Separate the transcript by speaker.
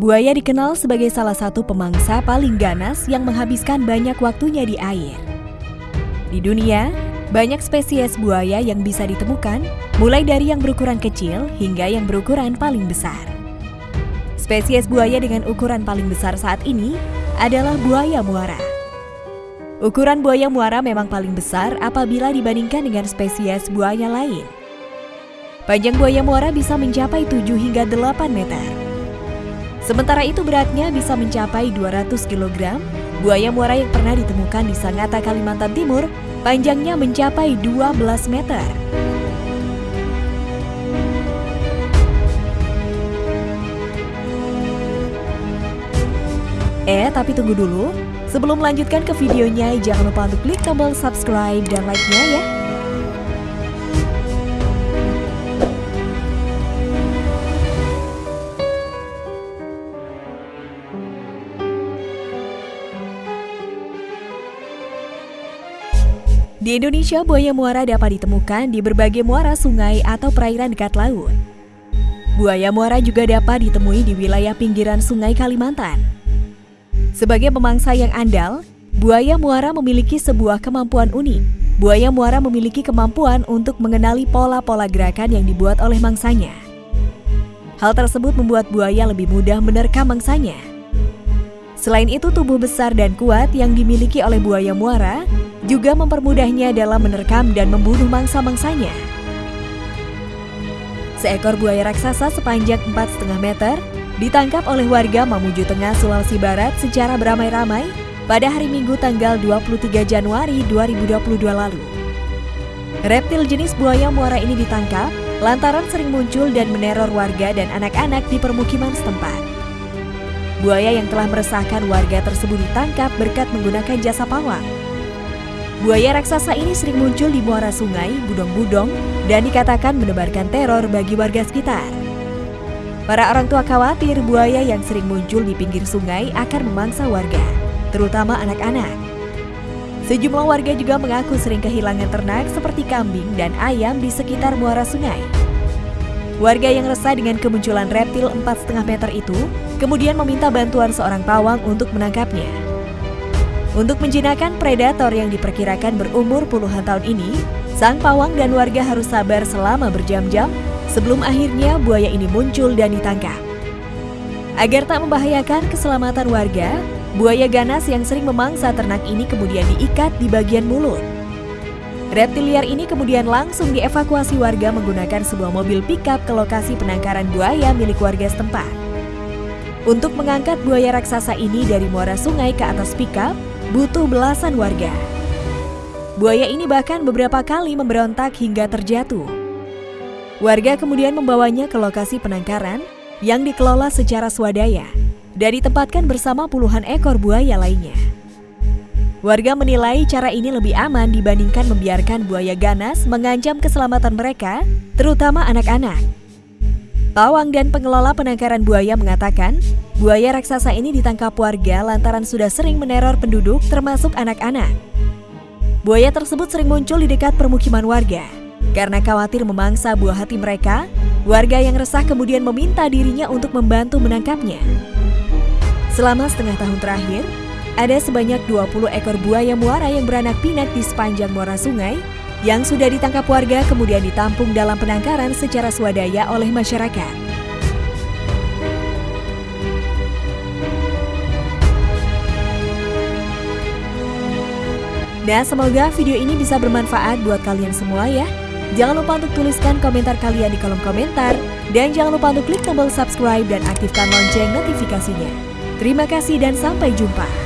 Speaker 1: Buaya dikenal sebagai salah satu pemangsa paling ganas yang menghabiskan banyak waktunya di air. Di dunia, banyak spesies buaya yang bisa ditemukan, mulai dari yang berukuran kecil hingga yang berukuran paling besar. Spesies buaya dengan ukuran paling besar saat ini adalah buaya muara. Ukuran buaya muara memang paling besar apabila dibandingkan dengan spesies buaya lain. Panjang buaya muara bisa mencapai 7 hingga 8 meter. Sementara itu beratnya bisa mencapai 200 kg. Buaya muara yang pernah ditemukan di Sangatta, Kalimantan Timur, panjangnya mencapai 12 meter. Eh, tapi tunggu dulu. Sebelum melanjutkan ke videonya, jangan lupa untuk klik tombol subscribe dan like-nya ya. Di Indonesia, buaya muara dapat ditemukan di berbagai muara sungai atau perairan dekat laut. Buaya muara juga dapat ditemui di wilayah pinggiran sungai Kalimantan. Sebagai pemangsa yang andal, buaya muara memiliki sebuah kemampuan unik. Buaya muara memiliki kemampuan untuk mengenali pola-pola gerakan yang dibuat oleh mangsanya. Hal tersebut membuat buaya lebih mudah menerkam mangsanya. Selain itu, tubuh besar dan kuat yang dimiliki oleh buaya muara juga mempermudahnya dalam menerkam dan membunuh mangsa-mangsanya. Seekor buaya raksasa sepanjang 4,5 meter ditangkap oleh warga Mamuju Tengah, Sulawesi Barat secara beramai-ramai pada hari Minggu tanggal 23 Januari 2022 lalu. Reptil jenis buaya muara ini ditangkap lantaran sering muncul dan meneror warga dan anak-anak di permukiman setempat. Buaya yang telah meresahkan warga tersebut ditangkap berkat menggunakan jasa pawang. Buaya raksasa ini sering muncul di muara sungai, budong-budong, dan dikatakan menebarkan teror bagi warga sekitar. Para orang tua khawatir buaya yang sering muncul di pinggir sungai akan memangsa warga, terutama anak-anak. Sejumlah warga juga mengaku sering kehilangan ternak seperti kambing dan ayam di sekitar muara sungai. Warga yang resah dengan kemunculan reptil 4,5 meter itu kemudian meminta bantuan seorang pawang untuk menangkapnya. Untuk menjinakkan predator yang diperkirakan berumur puluhan tahun ini, sang pawang dan warga harus sabar selama berjam-jam sebelum akhirnya buaya ini muncul dan ditangkap. Agar tak membahayakan keselamatan warga, buaya ganas yang sering memangsa ternak ini kemudian diikat di bagian mulut. Reptil liar ini kemudian langsung dievakuasi warga menggunakan sebuah mobil pickup ke lokasi penangkaran buaya milik warga setempat. Untuk mengangkat buaya raksasa ini dari muara sungai ke atas pickup, butuh belasan warga. Buaya ini bahkan beberapa kali memberontak hingga terjatuh. Warga kemudian membawanya ke lokasi penangkaran yang dikelola secara swadaya dan ditempatkan bersama puluhan ekor buaya lainnya. Warga menilai cara ini lebih aman dibandingkan membiarkan buaya ganas mengancam keselamatan mereka, terutama anak-anak. Pawang dan pengelola penangkaran buaya mengatakan, Buaya raksasa ini ditangkap warga lantaran sudah sering meneror penduduk termasuk anak-anak. Buaya tersebut sering muncul di dekat permukiman warga. Karena khawatir memangsa buah hati mereka, warga yang resah kemudian meminta dirinya untuk membantu menangkapnya. Selama setengah tahun terakhir, ada sebanyak 20 ekor buaya muara yang beranak pinak di sepanjang muara sungai yang sudah ditangkap warga kemudian ditampung dalam penangkaran secara swadaya oleh masyarakat. Nah, semoga video ini bisa bermanfaat buat kalian semua ya. Jangan lupa untuk tuliskan komentar kalian di kolom komentar. Dan jangan lupa untuk klik tombol subscribe dan aktifkan lonceng notifikasinya. Terima kasih dan sampai jumpa.